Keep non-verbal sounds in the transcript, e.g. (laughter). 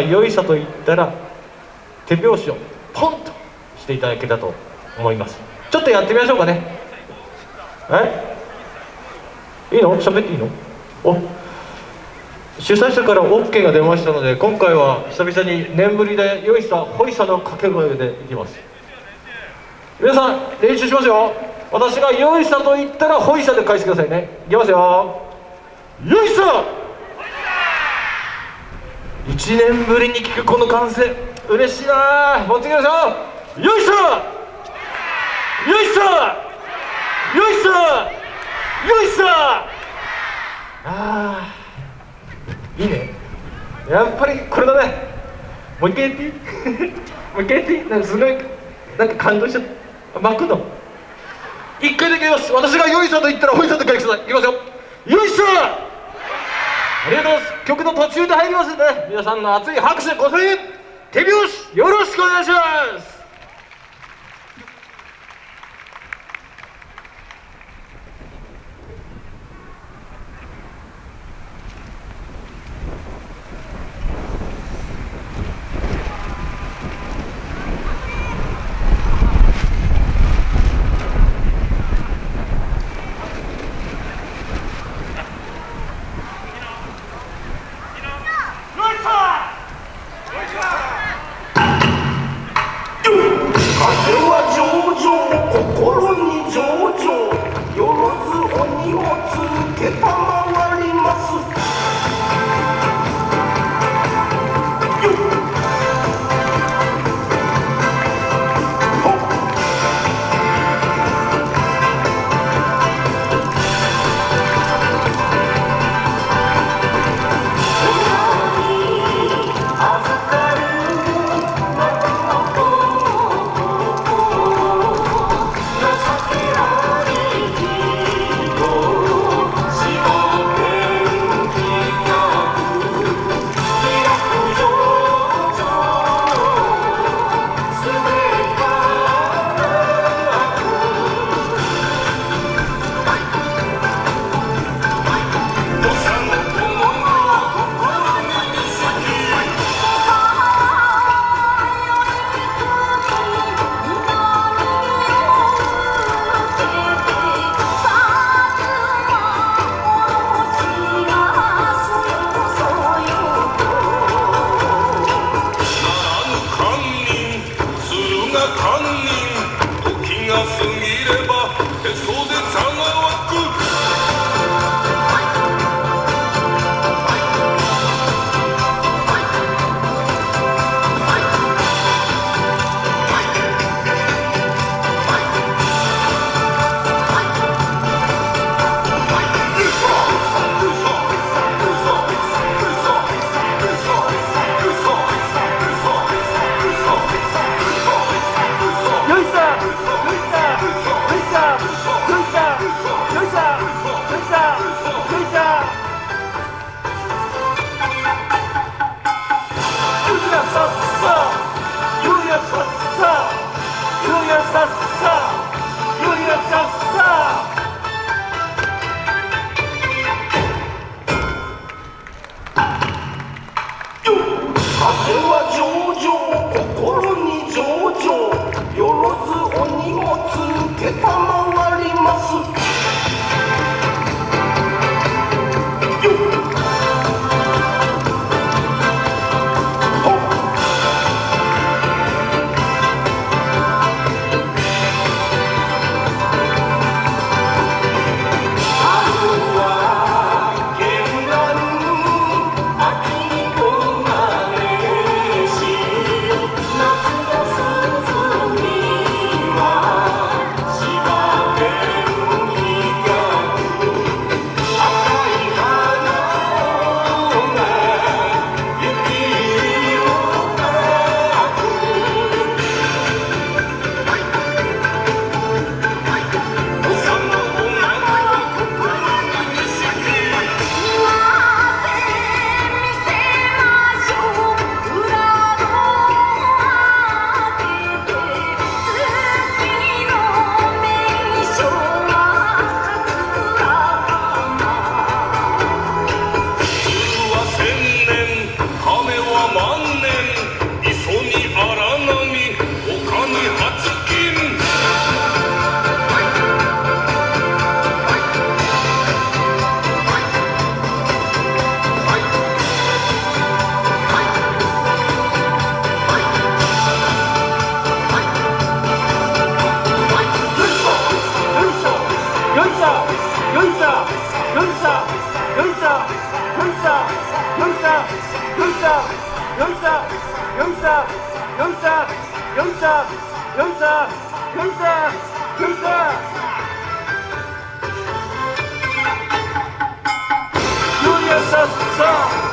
良いさと言ったら手拍子をポンとしていただけたと思います。ちょっとやってみましょうかね。え？いいの？喋っていいの？お。主催者から OK が出ましたので今回は久々に念ぶりで良いさほいさの掛け声でいきます。皆さん練習しますよ。私が良いさと言ったらほいさで返してくださいね。いきますよ。よいさ！1年ぶりに聞くこの歓声嬉しいな持ってきましょう。よいさよいさよいさよいさあー。いいね。やっぱりこれだね。もう一回やっていい？(laughs) もう一回やっていい？なんかすごいなんか感動しちゃった。巻くの。一回だけ言います。私がよいさと言ったらほいさと書いてください。いきますよよいさありがとうございます。曲の途中で入りますんで、皆さんの熱い拍手ご声援手拍子よろしくお願いします。Goodbye. (laughs) Künstler, Künstler, Künstler. Julius Caesar.